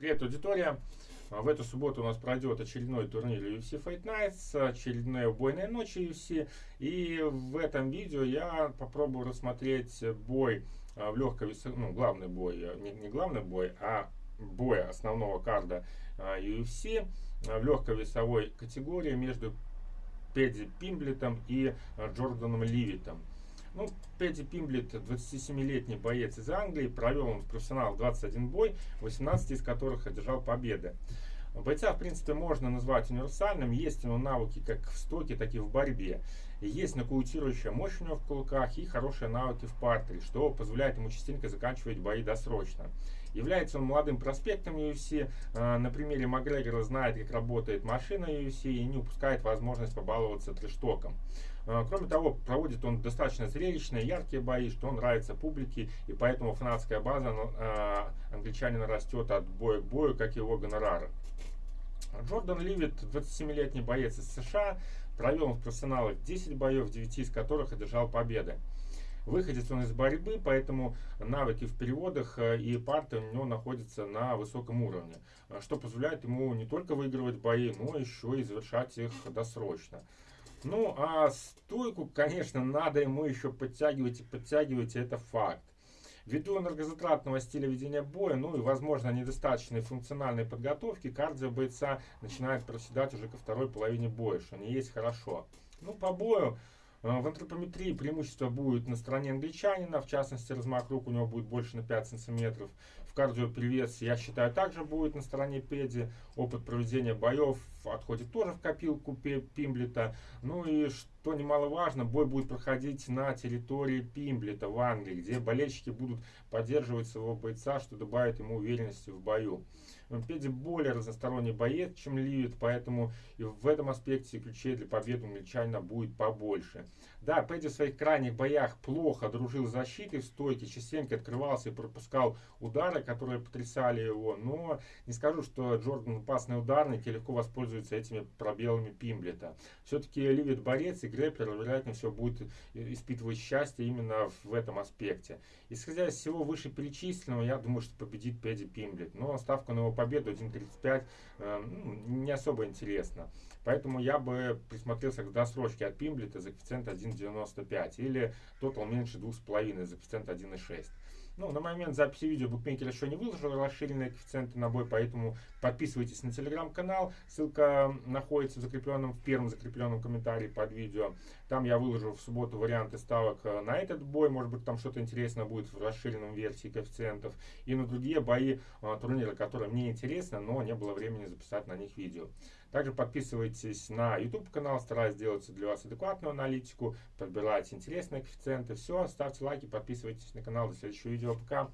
Привет, аудитория! В эту субботу у нас пройдет очередной турнир UFC Fight Nights, очередная убойная ночь UFC. И в этом видео я попробую рассмотреть бой а, в легкой ну, главный бой, а, не, не главный бой, а бой основного карда UFC а, в легкой весовой категории между Педи Пимблетом и Джорданом Ливитом. Ну, Петти Пимблет, 27-летний боец из Англии, провел он в профессионалах 21 бой, 18 из которых одержал победы. Бойца, в принципе, можно назвать универсальным. Есть у него навыки как в стоке, так и в борьбе. Есть нокаутирующая мощь у него в кулаках и хорошие навыки в партере, что позволяет ему частенько заканчивать бои досрочно. Является он молодым проспектом UFC. А, на примере Макгрегора знает, как работает машина UFC и не упускает возможность побаловаться трештоком. А, кроме того, проводит он достаточно зрелищные, яркие бои, что нравится публике, и поэтому фанатская база а, англичанина растет от боя к бою, как его гонорары. Джордан Ливит, 27-летний боец из США, провел в профессионалах 10 боев, 9 из которых одержал победы. Выходец он из борьбы, поэтому навыки в переводах э, и парты у него находятся на высоком уровне, что позволяет ему не только выигрывать бои, но еще и завершать их досрочно. Ну, а стойку, конечно, надо ему еще подтягивать и подтягивать, это факт. Ввиду энергозатратного стиля ведения боя, ну и, возможно, недостаточной функциональной подготовки, кардио бойца начинает проседать уже ко второй половине боя, что не есть хорошо. Ну, по бою э, в антропометрии преимущество будет на стороне англичанина, в частности, размах рук у него будет больше на 5 сантиметров. В кардиоперевес, я считаю, также будет на стороне Педи. Опыт проведения боев отходит тоже в копилку Пимблета. Ну и что немаловажно, бой будет проходить на территории Пимблета в Англии, где болельщики будут поддерживать своего бойца, что добавит ему уверенности в бою. Педи более разносторонний боец, чем Ливит, поэтому и в этом аспекте ключей для победы у англичанина будет побольше. Да, Педи в своих крайних боях плохо дружил с защитой в стойке, частенько открывался и пропускал удары, которые потрясали его, но не скажу, что Джордан опасный ударник и легко воспользуется этими пробелами Пимблета. Все-таки Ливит борец и Грэпплер, вероятнее всего, будет испытывать счастье именно в этом аспекте. Исходя из всего вышеперечисленного, я думаю, что победит Педи Пимблет, но ставка на его победу 1.35 э, ну, не особо интересно. Поэтому я бы присмотрелся к досрочке от Пимблета за коэффициент 1.95 или тотал меньше 2.5 за коэффициент 1.6. Ну, на момент записи видео букмекер еще не выложил расширенные коэффициенты на бой, поэтому подписывайтесь на телеграм-канал. Ссылка находится в закрепленном, в первом закрепленном комментарии под видео. Там я выложу в субботу варианты ставок э, на этот бой. Может быть, там что-то интересное будет в расширенном версии коэффициентов. И на другие бои э, турнира, которые мне интересны, но не было времени записать на них видео. Также подписывайтесь на YouTube канал, стараюсь сделать для вас адекватную аналитику, подбирать интересные коэффициенты. Все, ставьте лайки, подписывайтесь на канал. До следующего видео. Пока.